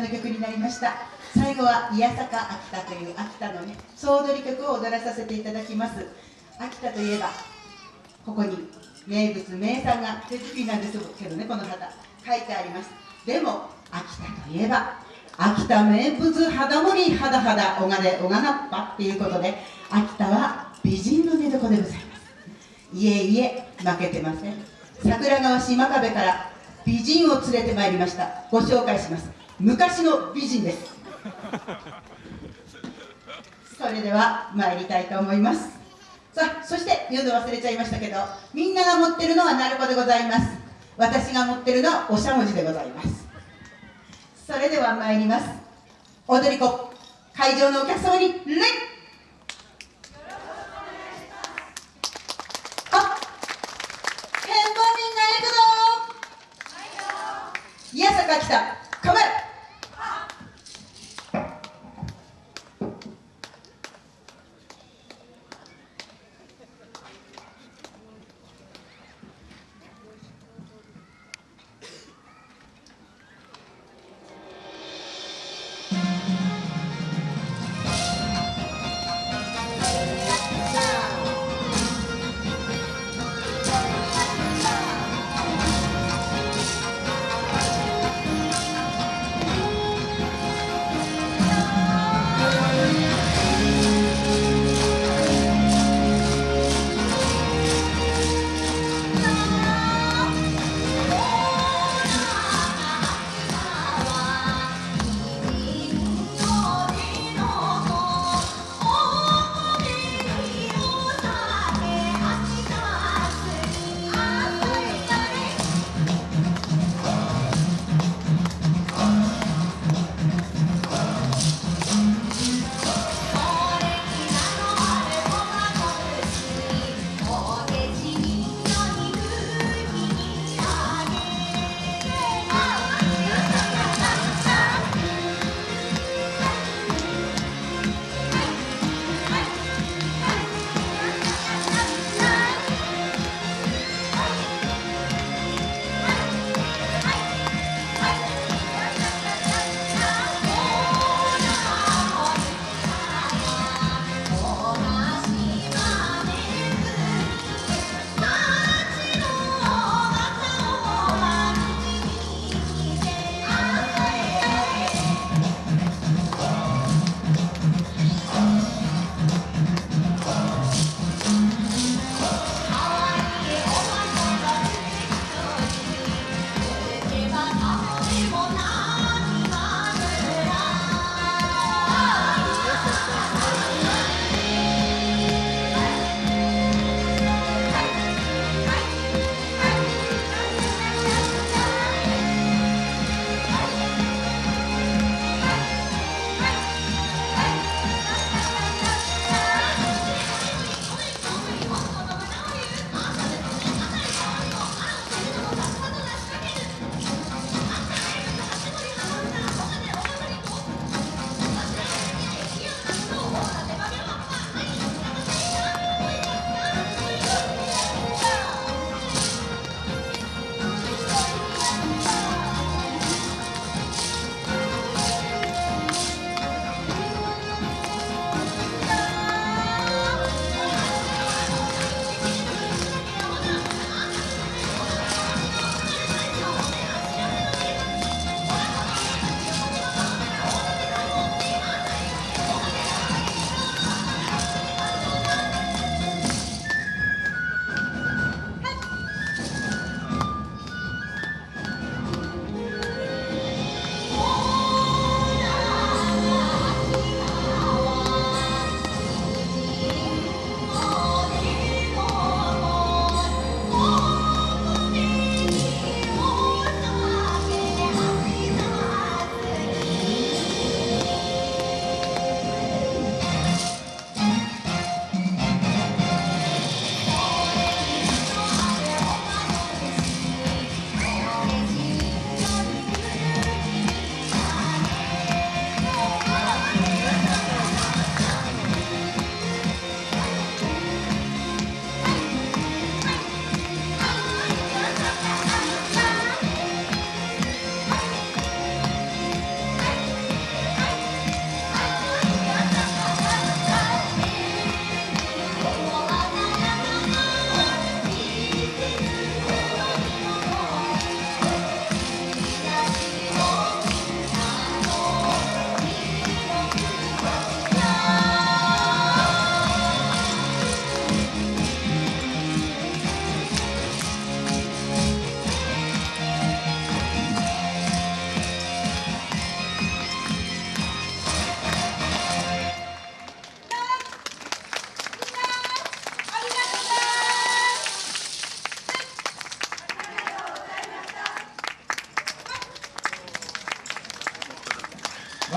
の曲になりました。最後は「宮坂秋田」という秋田のね総踊り曲を踊らさせていただきます。秋田といえばここに名物名産が手作りなんですけどねこの旗書いてあります。でも秋田といえば秋田名物肌盛り肌肌おがでおがなっぱっていうことで秋田は美人の寝床でございます。いえいえ負けてません。桜川市真壁から美人を連れてまいりました。ご紹介します。昔の美人です。それでは参りたいと思います。さあそして言うの忘れちゃいましたけどみんなが持ってるのは鳴子でございます。私が持ってるのはおしゃもじでございます。それでは参ります。踊り子会場のお客様に礼。宮坂来た。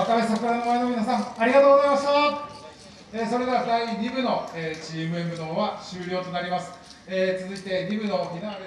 渡辺桜の前の皆さんありがとうございました、えーそれでは第2部の、えーチーム M の方は終了となります、えー続いて2部のフィナーレ